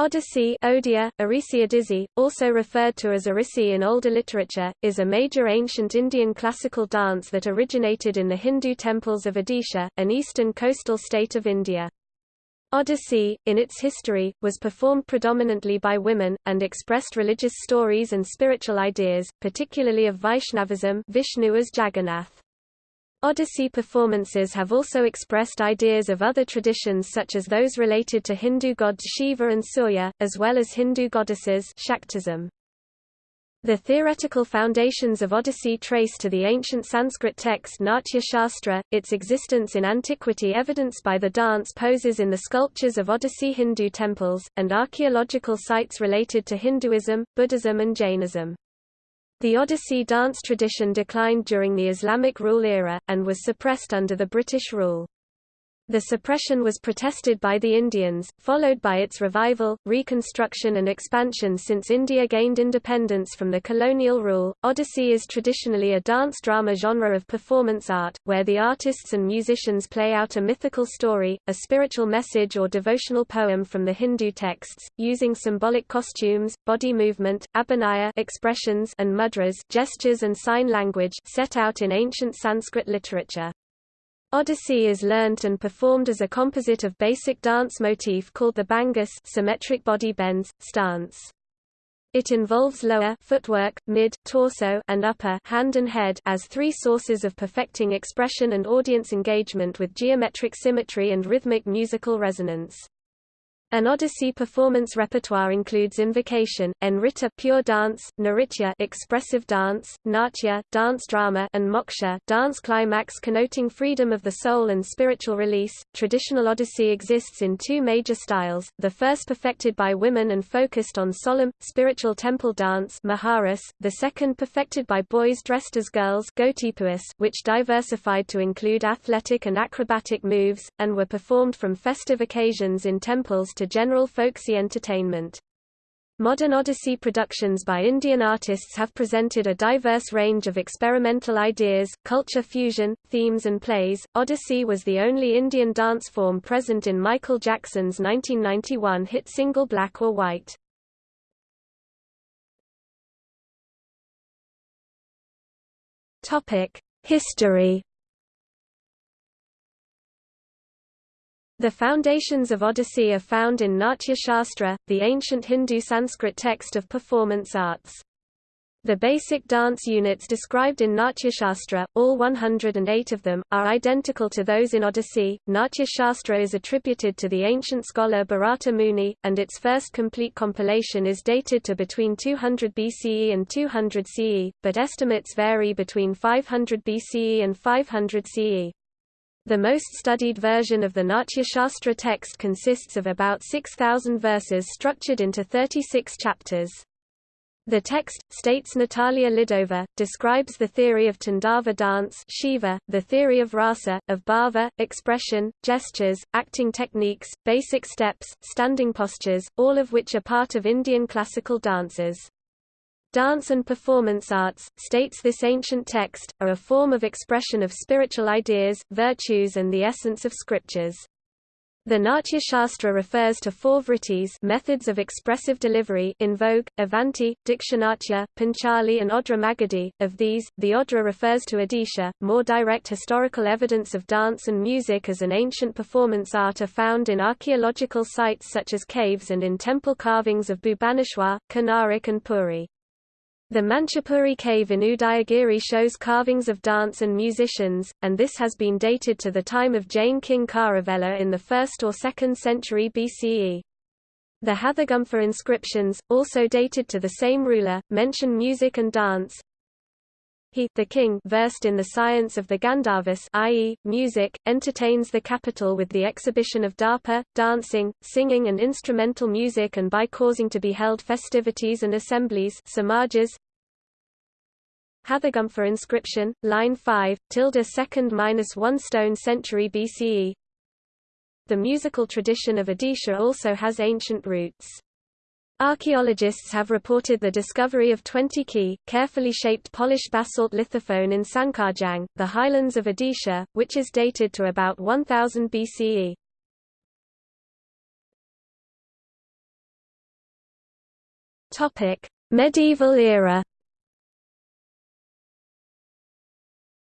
Odissi Odia, Odissi, also referred to as Orissi in older literature, is a major ancient Indian classical dance that originated in the Hindu temples of Odisha, an eastern coastal state of India. Odissi, in its history, was performed predominantly by women, and expressed religious stories and spiritual ideas, particularly of Vaishnavism Vishnu as Jagannath. Odissi performances have also expressed ideas of other traditions such as those related to Hindu gods Shiva and Surya, as well as Hindu goddesses Shaktism. The theoretical foundations of Odissi trace to the ancient Sanskrit text Natya Shastra, its existence in antiquity evidenced by the dance poses in the sculptures of Odissi Hindu temples, and archaeological sites related to Hinduism, Buddhism and Jainism. The Odissi dance tradition declined during the Islamic rule era, and was suppressed under the British rule. The suppression was protested by the Indians, followed by its revival, reconstruction and expansion since India gained independence from the colonial rule. Odissi is traditionally a dance drama genre of performance art, where the artists and musicians play out a mythical story, a spiritual message or devotional poem from the Hindu texts, using symbolic costumes, body movement, abhinaya expressions and mudras gestures and sign language set out in ancient Sanskrit literature. Odissi is learnt and performed as a composite of basic dance motif called the bhangas symmetric body bends, stance. It involves lower footwork, mid, torso and upper hand and head as three sources of perfecting expression and audience engagement with geometric symmetry and rhythmic musical resonance. An Odissi performance repertoire includes invocation, nritta pure dance, nritya expressive dance, natya dance drama and moksha dance climax connoting freedom of the soul and spiritual release. Traditional Odissi exists in two major styles, the first perfected by women and focused on solemn, spiritual temple dance maharas, the second perfected by boys dressed as girls which diversified to include athletic and acrobatic moves, and were performed from festive occasions in temples to general folksy entertainment. Modern Odissi productions by Indian artists have presented a diverse range of experimental ideas, culture fusion, themes and plays. Odissi was the only Indian dance form present in Michael Jackson's 1991 hit single Black or White. Topic: History The foundations of Odissi are found in Natya Shastra, the ancient Hindu Sanskrit text of performance arts. The basic dance units described in Natya Shastra, all 108 of them, are identical to those in Odissi. Natya Shastra is attributed to the ancient scholar Bharata Muni, and its first complete compilation is dated to between 200 BCE and 200 CE, but estimates vary between 500 BCE and 500 CE. The most studied version of the Natya Shastra text consists of about 6,000 verses structured into 36 chapters. The text, states Natalia Lidova, describes the theory of Tandava dance Shiva, the theory of rasa, of bhava, expression, gestures, acting techniques, basic steps, standing postures, all of which are part of Indian classical dances. Dance and performance arts, states this ancient text, are a form of expression of spiritual ideas, virtues and the essence of scriptures. The Natya Shastra refers to four vrittis methods of expressive delivery in vogue, Avanti, Dakshinatya, Panchali and Odra Magadhi. Of these, the Odra refers to Odisha. More direct historical evidence of dance and music as an ancient performance art are found in archaeological sites such as caves and in temple carvings of Bhubaneswar, Konark and Puri. The Manchapuri cave in Udayagiri shows carvings of dance and musicians, and this has been dated to the time of Jain king Kharavela in the 1st or 2nd century BCE. The Hathigumpha inscriptions, also dated to the same ruler, mention music and dance. He the king versed in the science of the Gandharvas i.e., music, entertains the capital with the exhibition of dharpa, dancing, singing and instrumental music and by causing to be held festivities and assemblies samajas, Hathigumpha inscription, line 5, tilde second minus 1 stone century BCE. The musical tradition of Odisha also has ancient roots. Archaeologists have reported the discovery of 20 key, carefully shaped polished basalt lithophone in Sankarjang, the highlands of Odisha, which is dated to about 1000 BCE. Medieval era.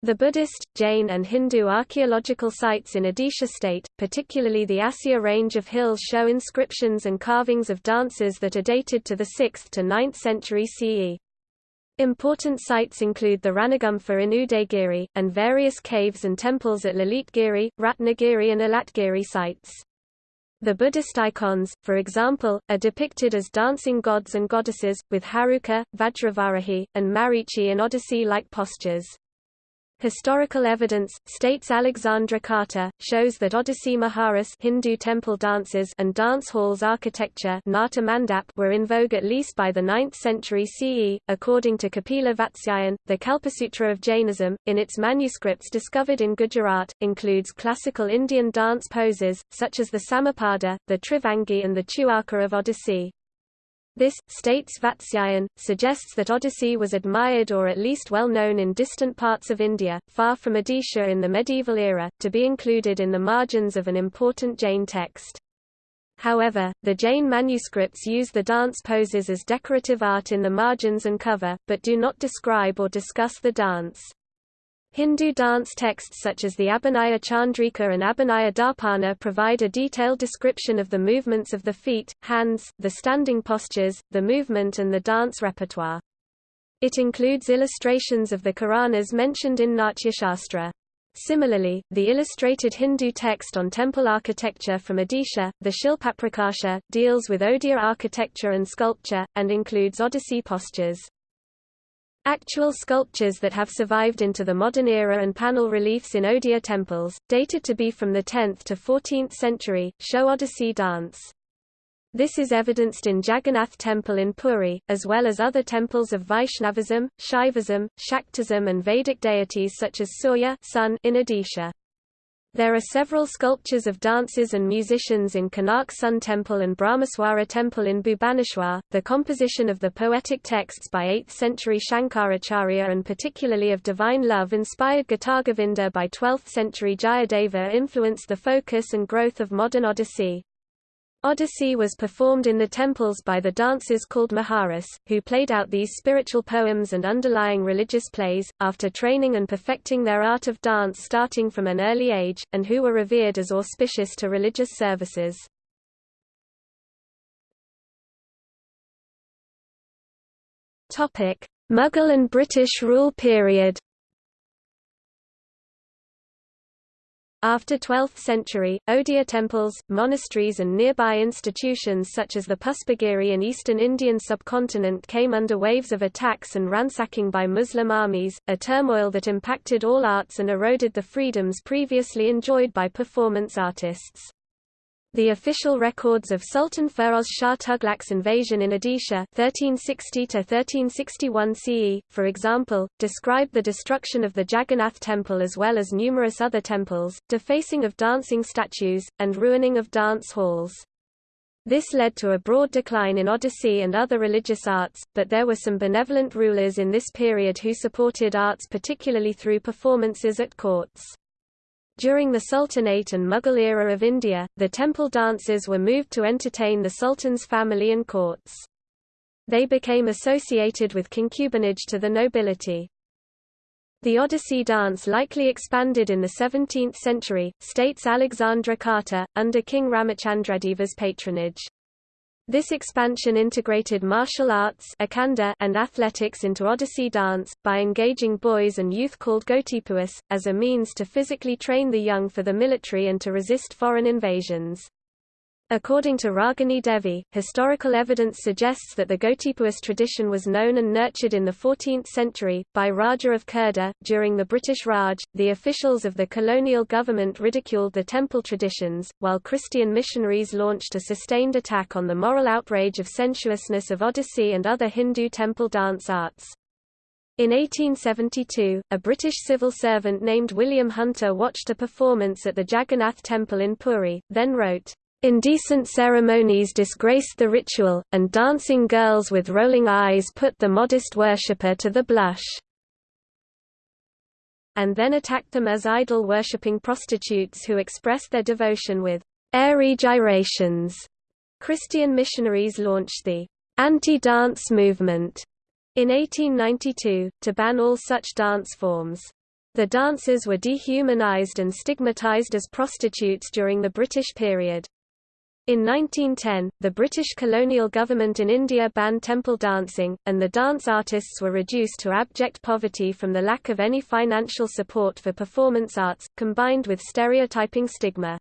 The Buddhist, Jain and Hindu archaeological sites in Odisha state, particularly the Asya range of hills show inscriptions and carvings of dances that are dated to the 6th to 9th century CE. Important sites include the Ranagumpha in Udayagiri, and various caves and temples at Lalitgiri, Ratnagiri and Alatgiri sites. The Buddhist icons, for example, are depicted as dancing gods and goddesses, with Heruka, Vajravarahi, and Marichi in Odissi-like postures. Historical evidence, states Alexandra Carter, shows that Odissi Maharas Hindu temple dances and dance halls architecture Nata Mandap were in vogue at least by the 9th century CE, according to Kapila Vatsyayan, the Kalpasutra of Jainism, in its manuscripts discovered in Gujarat, includes classical Indian dance poses, such as the Samapada, the Trivangi and the Chuaka of Odissi. This, states Vatsyayan, suggests that Odissi was admired or at least well known in distant parts of India, far from Odisha in the medieval era, to be included in the margins of an important Jain text. However, the Jain manuscripts use the dance poses as decorative art in the margins and cover, but do not describe or discuss the dance. Hindu dance texts such as the Abhinaya Chandrika and Abhinaya Darpana provide a detailed description of the movements of the feet, hands, the standing postures, the movement and the dance repertoire. It includes illustrations of the Karanas mentioned in Natya Shastra. Similarly, the illustrated Hindu text on temple architecture from Odisha, the Shilpaprakasha, deals with Odia architecture and sculpture, and includes Odissi postures. Actual sculptures that have survived into the modern era and panel reliefs in Odia temples, dated to be from the 10th to 14th century, show Odissi dance. This is evidenced in Jagannath Temple in Puri, as well as other temples of Vaishnavism, Shaivism, Shaktism and Vedic deities such as Surya sun in Odisha. There are several sculptures of dancers and musicians in Konark Sun Temple and Brahmeswara Temple in Bhubaneswar. The composition of the poetic texts by 8th century Shankaracharya and particularly of divine love inspired Gitagovinda by 12th century Jayadeva influenced the focus and growth of modern Odissi. Odissi was performed in the temples by the dancers called Maharas, who played out these spiritual poems and underlying religious plays, after training and perfecting their art of dance starting from an early age, and who were revered as auspicious to religious services. Mughal and British rule period After 12th century, Odia temples, monasteries and nearby institutions such as the Puspagiri in eastern Indian subcontinent came under waves of attacks and ransacking by Muslim armies, a turmoil that impacted all arts and eroded the freedoms previously enjoyed by performance artists. The official records of Sultan Feroz Shah Tughlaq's invasion in Odisha 1360–1361 CE, for example, describe the destruction of the Jagannath temple as well as numerous other temples, defacing of dancing statues, and ruining of dance halls. This led to a broad decline in Odissi and other religious arts, but there were some benevolent rulers in this period who supported arts particularly through performances at courts. During the Sultanate and Mughal era of India, the temple dancers were moved to entertain the Sultan's family and courts. They became associated with concubinage to the nobility. The Odissi dance likely expanded in the 17th century, states Alexandra Carter, under King Ramachandradeva's patronage. This expansion integrated martial arts and athletics into Odissi dance, by engaging boys and youth called Gotipuas, as a means to physically train the young for the military and to resist foreign invasions. According to Ragini Devi, historical evidence suggests that the Gotipuas tradition was known and nurtured in the 14th century, by Raja of Khurda. During the British Raj, the officials of the colonial government ridiculed the temple traditions, while Christian missionaries launched a sustained attack on the moral outrage of sensuousness of Odissi and other Hindu temple dance arts. In 1872, a British civil servant named William Hunter watched a performance at the Jagannath Temple in Puri, then wrote, Indecent ceremonies disgraced the ritual, and dancing girls with rolling eyes put the modest worshipper to the blush. And then attacked them as idol-worshipping prostitutes who expressed their devotion with airy gyrations. Christian missionaries launched the anti-dance movement in 1892, to ban all such dance forms. The dancers were dehumanized and stigmatized as prostitutes during the British period. In 1910, the British colonial government in India banned temple dancing, and the dance artists were reduced to abject poverty from the lack of any financial support for performance arts, combined with stereotyping stigma.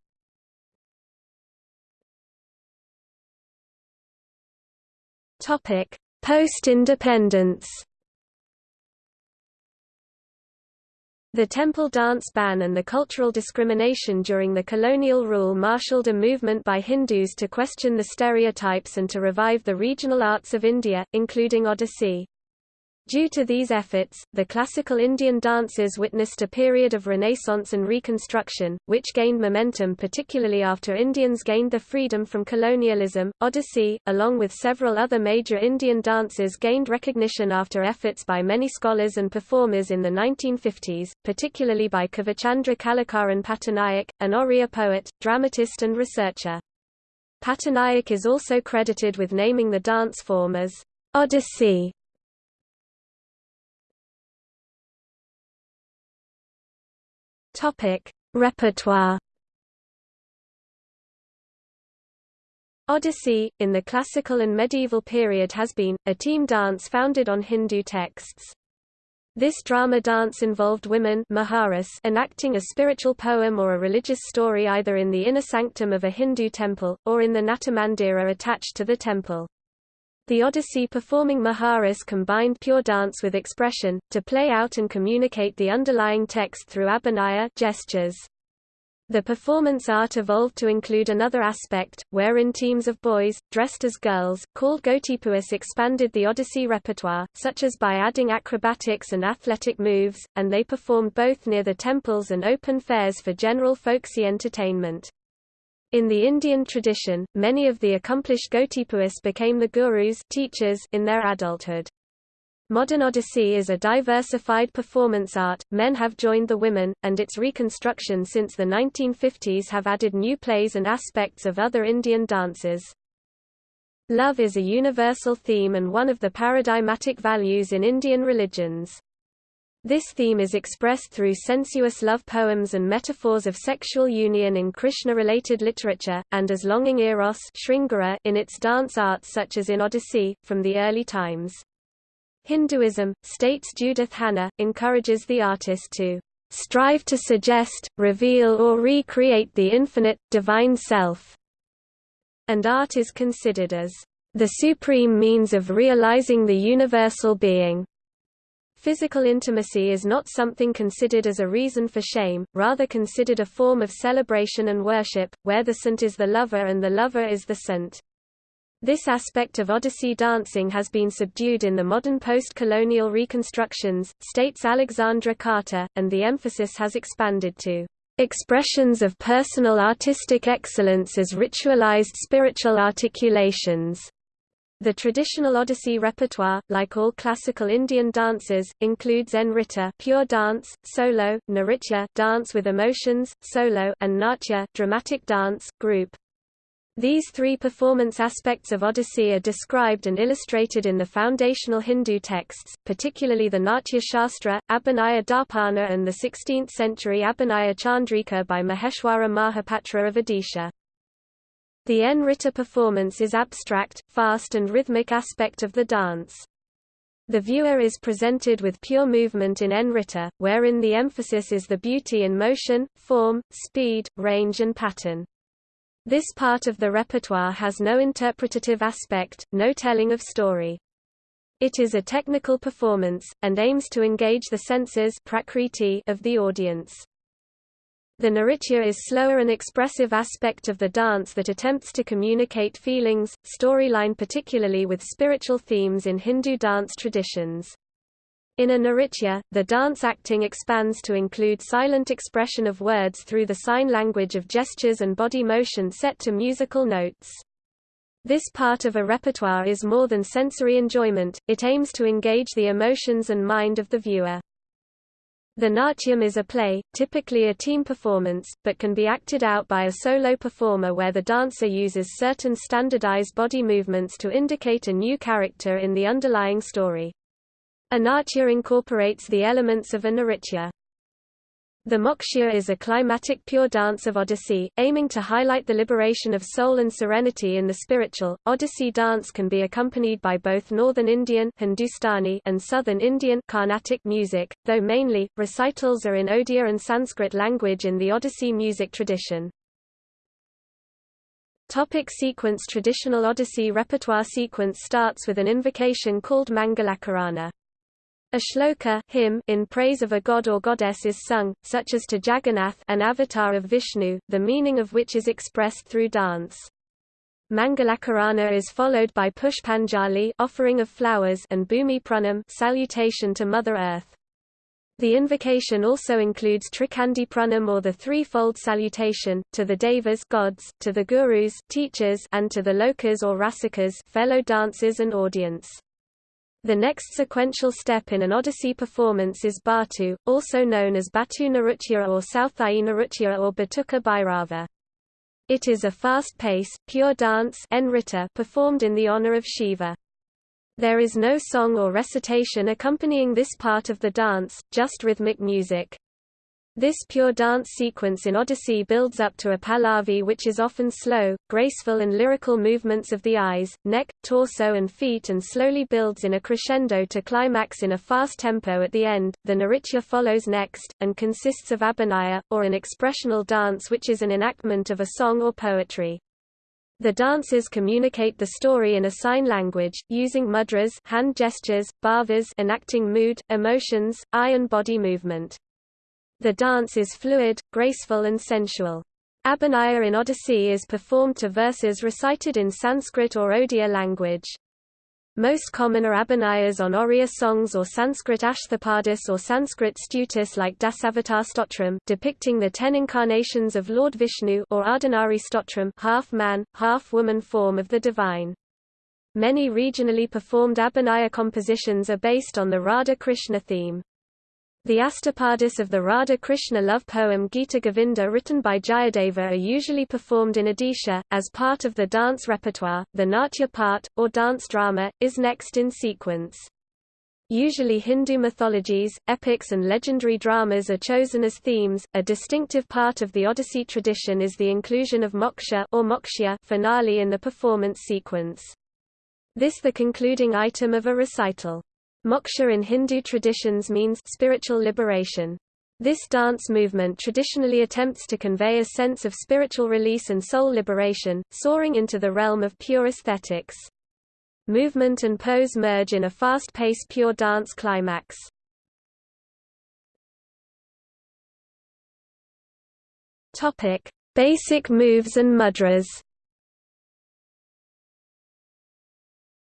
Post-independence The temple dance ban and the cultural discrimination during the colonial rule marshaled a movement by Hindus to question the stereotypes and to revive the regional arts of India, including Odissi. Due to these efforts, the classical Indian dances witnessed a period of renaissance and reconstruction, which gained momentum particularly after Indians gained the freedom from colonialism. Odissi, along with several other major Indian dances gained recognition after efforts by many scholars and performers in the 1950s, particularly by Kavichandra Kalicharan Patanaik, an Oriya poet, dramatist and researcher. Patanaik is also credited with naming the dance form as Odissi Topic: Repertoire. Odissi, in the classical and medieval period has been, a team dance founded on Hindu texts. This drama dance involved women Maharas enacting a spiritual poem or a religious story either in the inner sanctum of a Hindu temple, or in the Natamandira attached to the temple. The Odissi performing Maharas combined pure dance with expression, to play out and communicate the underlying text through abhinaya gestures. The performance art evolved to include another aspect, wherein teams of boys, dressed as girls, called Gotipuas expanded the Odissi repertoire, such as by adding acrobatics and athletic moves, and they performed both near the temples and open fairs for general folksy entertainment. In the Indian tradition, many of the accomplished Gotipuas became the gurus teachers in their adulthood. Modern Odissi is a diversified performance art, men have joined the women, and its reconstruction since the 1950s have added new plays and aspects of other Indian dances. Love is a universal theme and one of the paradigmatic values in Indian religions. This theme is expressed through sensuous love poems and metaphors of sexual union in Krishna-related literature, and as longing eros in its dance arts such as in Odissi, from the early times. Hinduism, states Judith Hanna, encourages the artist to strive to suggest, reveal or recreate the infinite, divine self, and art is considered as the supreme means of realizing the universal being. Physical intimacy is not something considered as a reason for shame, rather considered a form of celebration and worship, where the saint is the lover and the lover is the saint. This aspect of Odissi dancing has been subdued in the modern post-colonial reconstructions, states Alexandra Carter, and the emphasis has expanded to expressions of personal artistic excellence as ritualized spiritual articulations. The traditional Odissi repertoire, like all classical Indian dances, includes Nritta pure dance, solo, Nritya dance with emotions, solo, and Natya dramatic dance, group. These three performance aspects of Odissi are described and illustrated in the foundational Hindu texts, particularly the Natya Shastra, Abhinaya Darpana and the 16th-century Abhinaya Chandrika by Maheshwara Mahapatra of Odisha. The Nritta performance is abstract, fast and rhythmic aspect of the dance. The viewer is presented with pure movement in Nritta, wherein the emphasis is the beauty in motion, form, speed, range and pattern. This part of the repertoire has no interpretative aspect, no telling of story. It is a technical performance, and aims to engage the senses of the audience. The Nritya is slower and expressive aspect of the dance that attempts to communicate feelings, storyline particularly with spiritual themes in Hindu dance traditions. In a Nritya, the dance acting expands to include silent expression of words through the sign language of gestures and body motion set to musical notes. This part of a repertoire is more than sensory enjoyment, it aims to engage the emotions and mind of the viewer. The natyam is a play, typically a team performance, but can be acted out by a solo performer where the dancer uses certain standardized body movements to indicate a new character in the underlying story. A natya incorporates the elements of a nritya. The Moksha is a climatic pure dance of Odissi, aiming to highlight the liberation of soul and serenity in the spiritual. Odissi dance can be accompanied by both northern Indian Hindustani and southern Indian Carnatic music, though mainly, recitals are in Odia and Sanskrit language in the Odissi music tradition. Topic sequence Traditional Odissi repertoire sequence starts with an invocation called Mangalakarana. A shloka hymn in praise of a god or goddess is sung, such as to Jagannath an avatar of Vishnu, the meaning of which is expressed through dance. Mangalakarana is followed by Pushpanjali offering of flowers and Bhumi Pranam salutation to Mother Earth. The invocation also includes Trikandi Pranam or the threefold salutation, to the Devas gods, to the Gurus teachers, and to the Lokas or Rasikas fellow dancers and audience. The next sequential step in an Odissi performance is Batu, also known as Batu Narutya or Southai Narutya or Batuka Bhairava. It is a fast-pace, pure dance performed in the honor of Shiva. There is no song or recitation accompanying this part of the dance, just rhythmic music. This pure dance sequence in Odissi builds up to a pallavi which is often slow, graceful and lyrical movements of the eyes, neck, torso and feet and slowly builds in a crescendo to climax in a fast tempo at the end. The Nritya follows next, and consists of abhinaya, or an expressional dance which is an enactment of a song or poetry. The dancers communicate the story in a sign language, using mudras hand gestures, bhavas enacting mood, emotions, eye and body movement. The dance is fluid, graceful and sensual. Abhinaya in Odissi is performed to verses recited in Sanskrit or Odia language. Most common are abhinayas on Oriya songs or Sanskrit Ashthapadis or Sanskrit stutis like Dasavatar Stotram depicting the ten incarnations of Lord Vishnu or Ardhanari Stotram half-man, half-woman form of the divine. Many regionally performed abhinaya compositions are based on the Radha-Krishna theme. The astapadis of the Radha Krishna love poem Gita Govinda written by Jayadeva are usually performed in Odisha. As part of the dance repertoire, the Natya part, or dance drama, is next in sequence. Usually Hindu mythologies, epics and legendary dramas are chosen as themes. A distinctive part of the Odissi tradition is the inclusion of moksha or mokshya finale in the performance sequence. This the concluding item of a recital. Moksha in Hindu traditions means spiritual liberation. This dance movement traditionally attempts to convey a sense of spiritual release and soul liberation, soaring into the realm of pure aesthetics. Movement and pose merge in a fast-paced pure dance climax. Topic: Basic moves and mudras.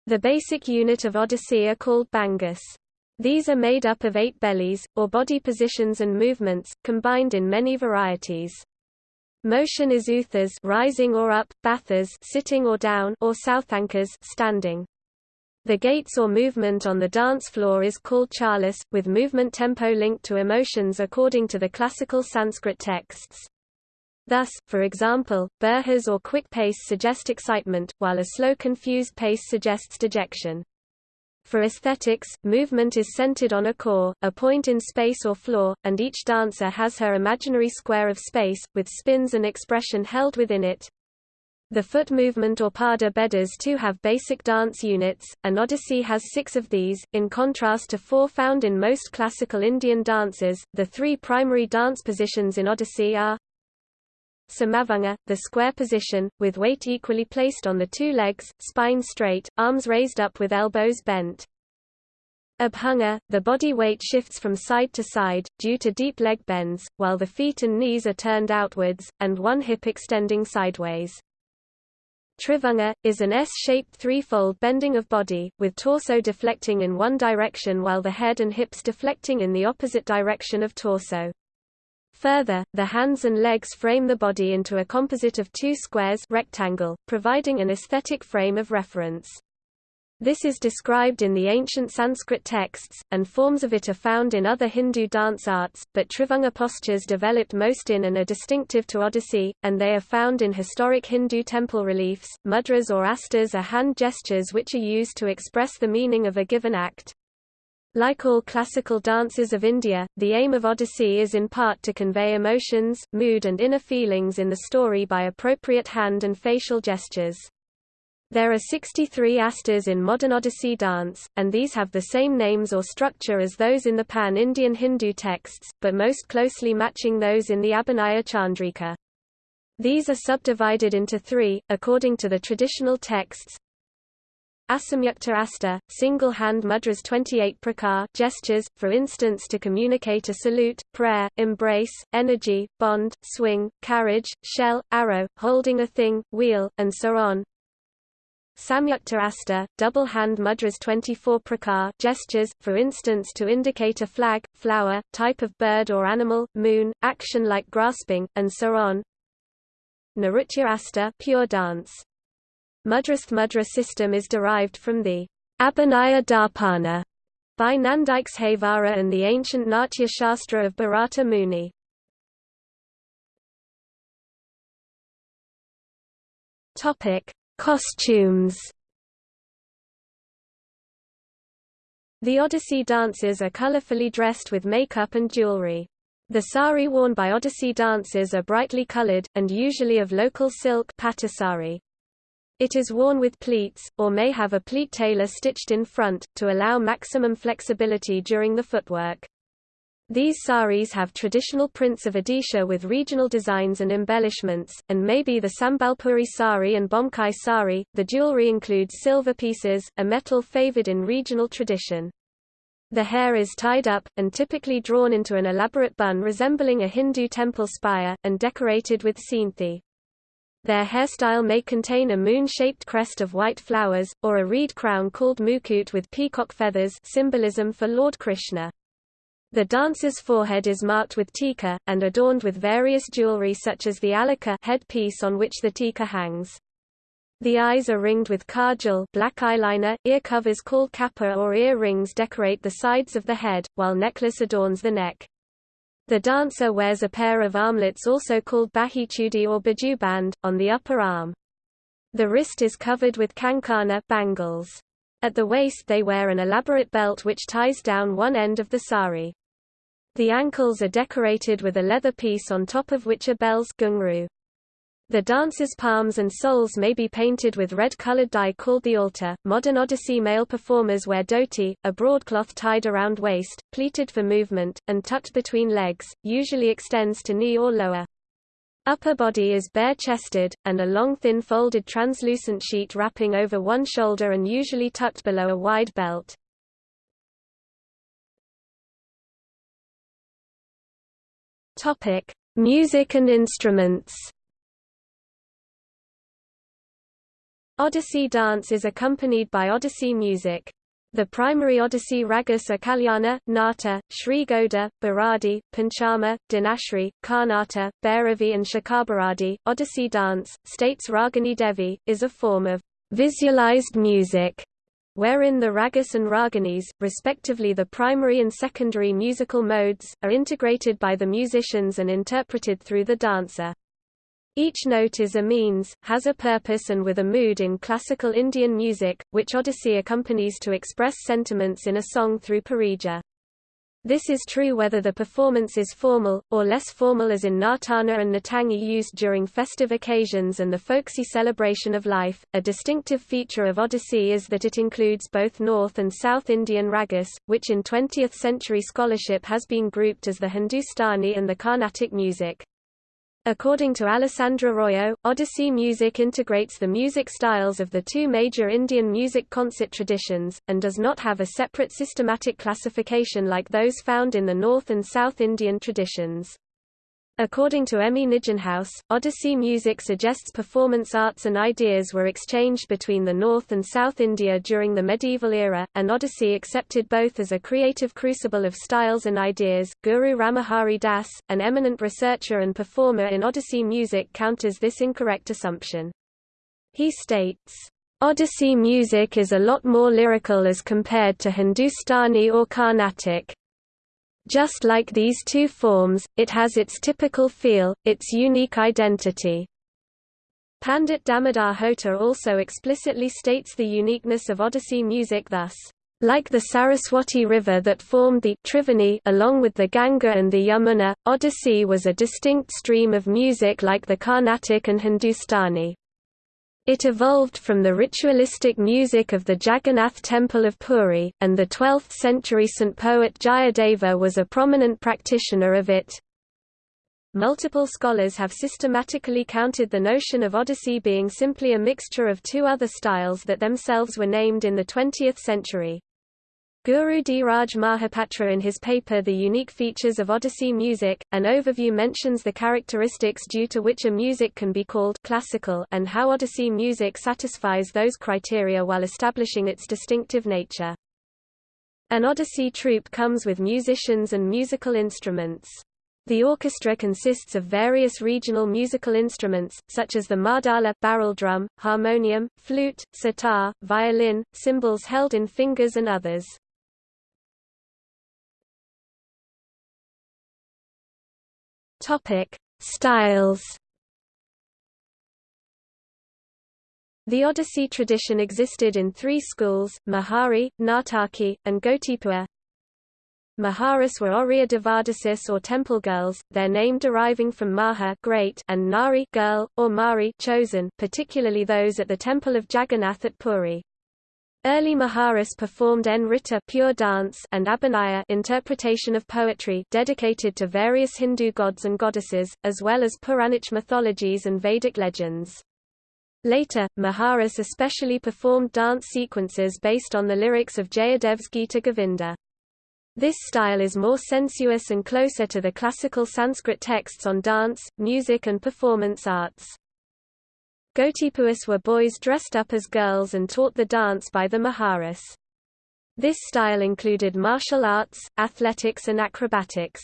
The basic unit of Odissi are called bhangas. These are made up of eight bellies, or body positions and movements, combined in many varieties. Motion is uthas rising or up, bathas sitting or down, or southankas standing. The gaits or movement on the dance floor is called chalas, with movement tempo linked to emotions according to the classical Sanskrit texts. Thus, for example, burhas or quick pace suggest excitement, while a slow confused pace suggests dejection. For aesthetics, movement is centered on a core, a point in space or floor, and each dancer has her imaginary square of space, with spins and expression held within it. The foot movement or pada bedas too have basic dance units, and Odissi has six of these, in contrast to four found in most classical Indian dances. The three primary dance positions in Odissi are Samavanga, the square position, with weight equally placed on the two legs, spine straight, arms raised up with elbows bent. Abhanga, the body weight shifts from side to side, due to deep leg bends, while the feet and knees are turned outwards, and one hip extending sideways. Trivanga, is an S-shaped threefold bending of body, with torso deflecting in one direction while the head and hips deflecting in the opposite direction of torso. Further, the hands and legs frame the body into a composite of two squares rectangle, providing an aesthetic frame of reference. This is described in the ancient Sanskrit texts, and forms of it are found in other Hindu dance arts, but Trivanga postures developed most in and are distinctive to Odissi, and they are found in historic Hindu temple reliefs. Mudras or astas are hand gestures which are used to express the meaning of a given act. Like all classical dances of India, the aim of Odissi is in part to convey emotions, mood and inner feelings in the story by appropriate hand and facial gestures. There are 63 astas in modern Odissi dance, and these have the same names or structure as those in the pan-Indian Hindu texts, but most closely matching those in the Abhinaya Chandrika. These are subdivided into three, according to the traditional texts. Asamyukta asta, single-hand mudras 28 prakar gestures, for instance to communicate a salute, prayer, embrace, energy, bond, swing, carriage, shell, arrow, holding a thing, wheel, and so on. Samyukta asta, double hand mudras 24 prakar gestures, for instance to indicate a flag, flower, type of bird or animal, moon, action like grasping, and so on. Nritya asta pure dance. Mudrasth mudra system is derived from the Abhinaya Darpana by Nandikeshvara and the ancient Natya Shastra of Bharata Muni. Topic: Costumes The Odissi dancers are colorfully dressed with makeup and jewelry. The sari worn by Odissi dancers are brightly colored, and usually of local silk sari. It is worn with pleats, or may have a pleat tailor stitched in front, to allow maximum flexibility during the footwork. These saris have traditional prints of Odisha with regional designs and embellishments, and may be the Sambalpuri sari and Bomkai sari. The jewelry includes silver pieces, a metal favored in regional tradition. The hair is tied up, and typically drawn into an elaborate bun resembling a Hindu temple spire, and decorated with scenthi. Their hairstyle may contain a moon-shaped crest of white flowers, or a reed crown called mukut with peacock feathers symbolism for Lord Krishna. The dancer's forehead is marked with tika, and adorned with various jewelry such as the alaka headpiece on which the tika hangs. The eyes are ringed with kajal black eyeliner, ear covers called kappa or ear rings decorate the sides of the head, while necklace adorns the neck. The dancer wears a pair of armlets also called bahichudi or bajuband, on the upper arm. The wrist is covered with kankana bangles. At the waist they wear an elaborate belt which ties down one end of the sari. The ankles are decorated with a leather piece on top of which are bells ghungroo. The dancer's palms and soles may be painted with red-colored dye called the altar. Modern Odissi male performers wear dhoti, a broadcloth tied around waist, pleated for movement, and tucked between legs, usually extends to knee or lower. Upper body is bare-chested, and a long thin folded translucent sheet wrapping over one shoulder and usually tucked below a wide belt. Music and instruments. Odissi dance is accompanied by Odissi music. The primary Odissi ragas are Kalyana, Nata, Sri Goda, Bharadi, Panchama, Dinashri, Karnata, Bhairavi and Shakabharadi. Odissi dance, states Ragini Devi, is a form of visualized music wherein the ragas and raginis, respectively the primary and secondary musical modes, are integrated by the musicians and interpreted through the dancer. Each note is a means, has a purpose and with a mood in classical Indian music, which Odissi accompanies to express sentiments in a song through parija. This is true whether the performance is formal, or less formal as in Nartana and Natangi used during festive occasions and the folksy celebration of life. A distinctive feature of Odissi is that it includes both North and South Indian ragas, which in 20th century scholarship has been grouped as the Hindustani and the Carnatic music. According to Alessandra Royo, Odissi music integrates the music styles of the two major Indian music concert traditions, and does not have a separate systematic classification like those found in the North and South Indian traditions. According to Emmy Nijenhuis, Odissi music suggests performance arts and ideas were exchanged between the North and South India during the medieval era, and Odissi accepted both as a creative crucible of styles and ideas. Guru Ramahari Das, an eminent researcher and performer in Odissi music counters this incorrect assumption. He states, Odissi music is a lot more lyrical as compared to Hindustani or Carnatic. Just like these two forms, it has its typical feel, its unique identity. Pandit Damodar Hota also explicitly states the uniqueness of Odissi music thus, like the Saraswati River that formed the Triveni along with the Ganga and the Yamuna, Odissi was a distinct stream of music like the Carnatic and Hindustani. It evolved from the ritualistic music of the Jagannath Temple of Puri, and the 12th-century Saint poet Jayadeva was a prominent practitioner of it. Multiple scholars have systematically counted the notion of Odissi being simply a mixture of two other styles that themselves were named in the 20th century. Guru Dheeraj Mahapatra in his paper The Unique Features of Odissi Music, an overview mentions the characteristics due to which a music can be called classical and how Odissi music satisfies those criteria while establishing its distinctive nature. An Odissi troupe comes with musicians and musical instruments. The orchestra consists of various regional musical instruments, such as the mardala barrel drum, harmonium, flute, sitar, violin, cymbals held in fingers and others. Topic: Styles. The Odissi tradition existed in three schools, Mahari, Nataki, and Gotipua. Maharis were Oriya Devadasis or temple girls, their name deriving from Maha great and Nari girl, or Mari chosen, particularly those at the temple of Jagannath at Puri. Early Maharis performed Nritta pure dance and Abhinaya interpretation of poetry dedicated to various Hindu gods and goddesses, as well as Puranic mythologies and Vedic legends. Later, Maharis especially performed dance sequences based on the lyrics of Jayadev's Gita Govinda. This style is more sensuous and closer to the classical Sanskrit texts on dance, music and performance arts. Gotipuas were boys dressed up as girls and taught the dance by the Maharas. This style included martial arts, athletics and acrobatics.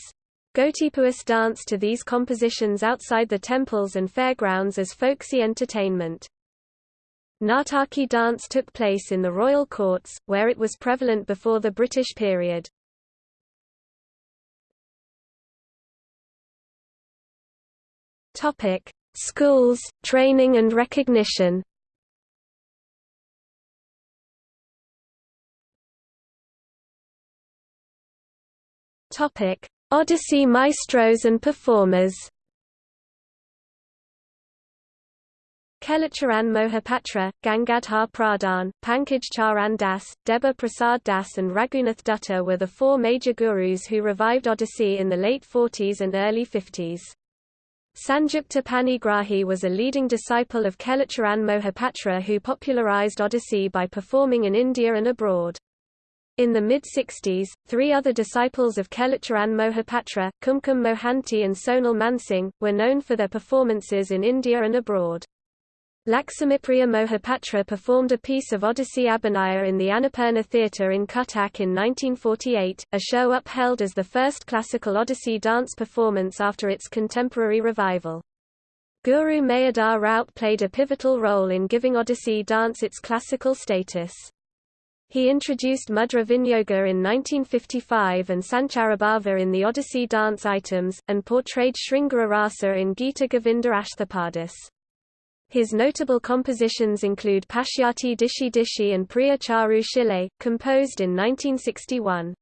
Gotipuas danced to these compositions outside the temples and fairgrounds as folksy entertainment. Nataki dance took place in the royal courts, where it was prevalent before the British period. Schools, training and recognition Odissi maestros and performers Kelucharan Mohapatra, Gangadhar Pradhan, Pankaj Charan Das, Deba Prasad Das and Raghunath Dutta were the four major gurus who revived Odissi in the late 40s and early 50s. Sanjukta Panigrahi was a leading disciple of Kelucharan Mohapatra who popularized Odissi by performing in India and abroad. In the mid-60s, three other disciples of Kelucharan Mohapatra, Kumkum Mohanty and Sonal Mansingh, were known for their performances in India and abroad. Laxmipriya Mohapatra performed a piece of Odissi Abhinaya in the Annapurna Theatre in Cuttack in 1948, a show upheld as the first classical Odissi dance performance after its contemporary revival. Guru Mayadhar Raut played a pivotal role in giving Odissi dance its classical status. He introduced Mudra Vinyoga in 1955 and Sancharabhava in the Odissi dance items, and portrayed Sringara Rasa in Gita Govinda Ashthapadis. His notable compositions include Pashyati Dishi Dishi and Priya Charu Shile, composed in 1961.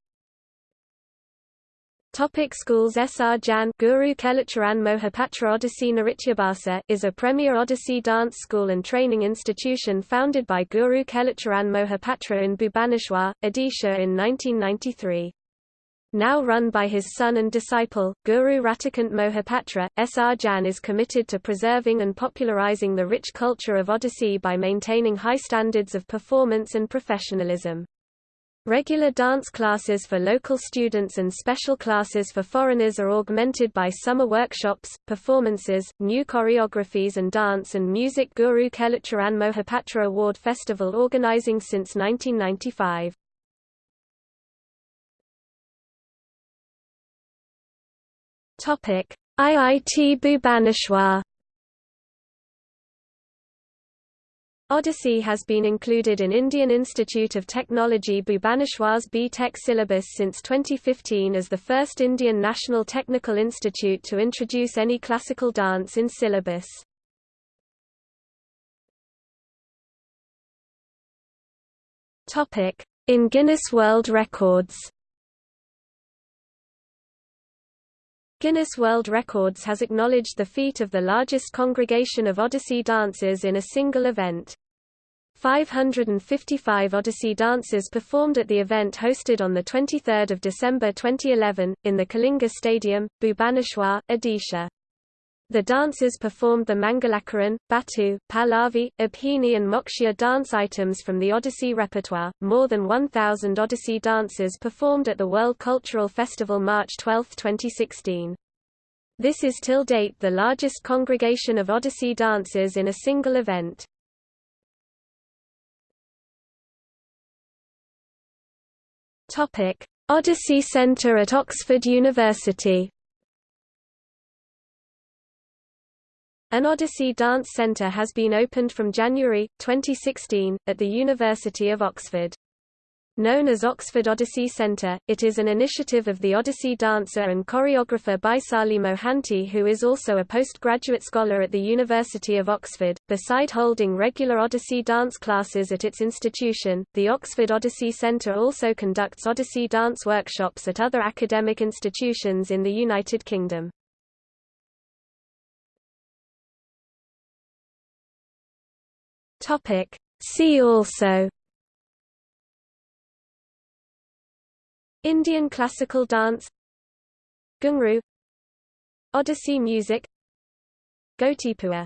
Topic schools S. R. Jan Guru Kelucharan Mohapatra Odissi Nrityabhasa is a premier Odissi dance school and training institution founded by Guru Kelucharan Mohapatra in Bhubaneswar, Odisha in 1993 now run by his son and disciple, Guru Ratikant Mohapatra, S.R. Jan is committed to preserving and popularizing the rich culture of Odissi by maintaining high standards of performance and professionalism. Regular dance classes for local students and special classes for foreigners are augmented by summer workshops, performances, new choreographies and dance and music Guru Kelucharan Mohapatra Award Festival organizing since 1995. IIT Bhubaneswar Odissi has been included in Indian Institute of Technology Bhubaneswar's B.Tech syllabus since 2015 as the first Indian national technical institute to introduce any classical dance in syllabus. In Guinness World Records Guinness World Records has acknowledged the feat of the largest congregation of Odissi dancers in a single event. 555 Odissi dancers performed at the event hosted on 23 December 2011, in the Kalinga Stadium, Bhubaneswar, Odisha. The dancers performed the Mangalacharan, Batu, Pallavi, Abhini, and Moksha dance items from the Odissi repertoire. More than 1,000 Odissi dancers performed at the World Cultural Festival March 12, 2016. This is till date the largest congregation of Odissi dancers in a single event. Odissi Centre at Oxford University. An Odissi Dance Centre has been opened from January, 2016, at the University of Oxford. Known as Oxford Odissi Centre, it is an initiative of the Odissi dancer and choreographer Baisali Mohanty who is also a postgraduate scholar at the University of Oxford. Beside holding regular Odissi dance classes at its institution, the Oxford Odissi Centre also conducts Odissi dance workshops at other academic institutions in the United Kingdom. Topic. See also Indian classical dance Ghungroo Odissi music Gotipua